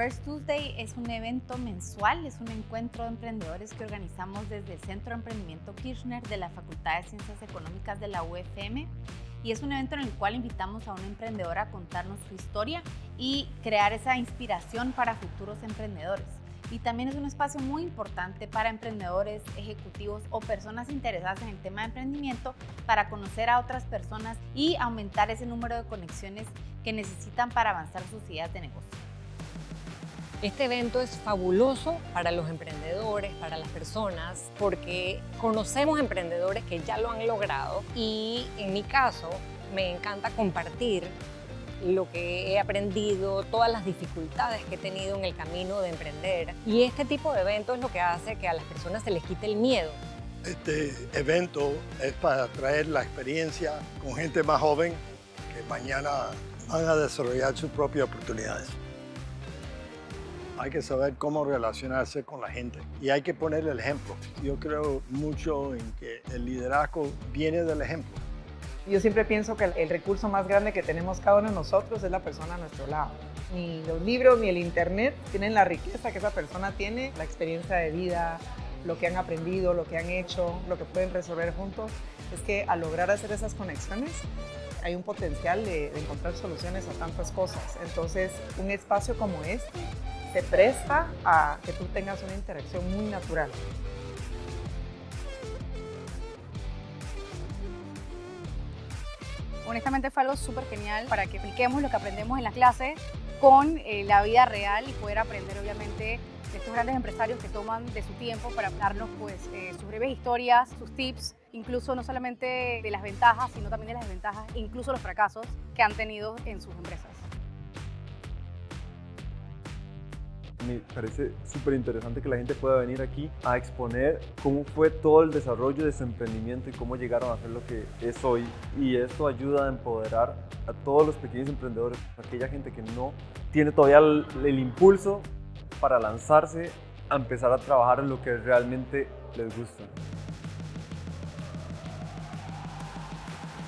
First Tuesday es un evento mensual, es un encuentro de emprendedores que organizamos desde el Centro de Emprendimiento Kirchner de la Facultad de Ciencias Económicas de la UFM y es un evento en el cual invitamos a un emprendedor a contarnos su historia y crear esa inspiración para futuros emprendedores. Y también es un espacio muy importante para emprendedores, ejecutivos o personas interesadas en el tema de emprendimiento para conocer a otras personas y aumentar ese número de conexiones que necesitan para avanzar sus ideas de negocio. Este evento es fabuloso para los emprendedores, para las personas, porque conocemos emprendedores que ya lo han logrado y en mi caso me encanta compartir lo que he aprendido, todas las dificultades que he tenido en el camino de emprender. Y este tipo de evento es lo que hace que a las personas se les quite el miedo. Este evento es para traer la experiencia con gente más joven que mañana van a desarrollar sus propias oportunidades. Hay que saber cómo relacionarse con la gente y hay que poner el ejemplo. Yo creo mucho en que el liderazgo viene del ejemplo. Yo siempre pienso que el recurso más grande que tenemos cada uno de nosotros es la persona a nuestro lado. Ni los libros ni el internet tienen la riqueza que esa persona tiene, la experiencia de vida, lo que han aprendido, lo que han hecho, lo que pueden resolver juntos. Es que al lograr hacer esas conexiones hay un potencial de, de encontrar soluciones a tantas cosas. Entonces, un espacio como este se presta a que tú tengas una interacción muy natural. Honestamente fue algo súper genial para que apliquemos lo que aprendemos en la clase con eh, la vida real y poder aprender obviamente de estos grandes empresarios que toman de su tiempo para darnos pues, eh, sus breves historias, sus tips, incluso no solamente de las ventajas, sino también de las desventajas, incluso los fracasos que han tenido en sus empresas. Me parece súper interesante que la gente pueda venir aquí a exponer cómo fue todo el desarrollo de su emprendimiento y cómo llegaron a ser lo que es hoy. Y esto ayuda a empoderar a todos los pequeños emprendedores, aquella gente que no tiene todavía el, el impulso para lanzarse a empezar a trabajar en lo que realmente les gusta.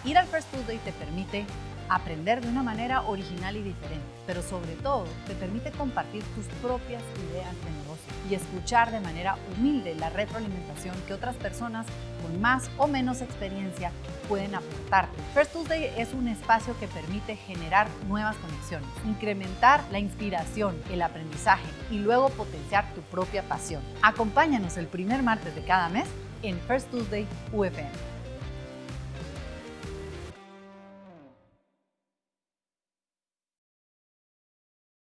Ir al First Tuesday te permite aprender de una manera original y diferente, pero sobre todo te permite compartir tus propias ideas de negocio y escuchar de manera humilde la retroalimentación que otras personas con más o menos experiencia pueden aportarte. First Tuesday es un espacio que permite generar nuevas conexiones, incrementar la inspiración, el aprendizaje y luego potenciar tu propia pasión. Acompáñanos el primer martes de cada mes en First Tuesday UFM.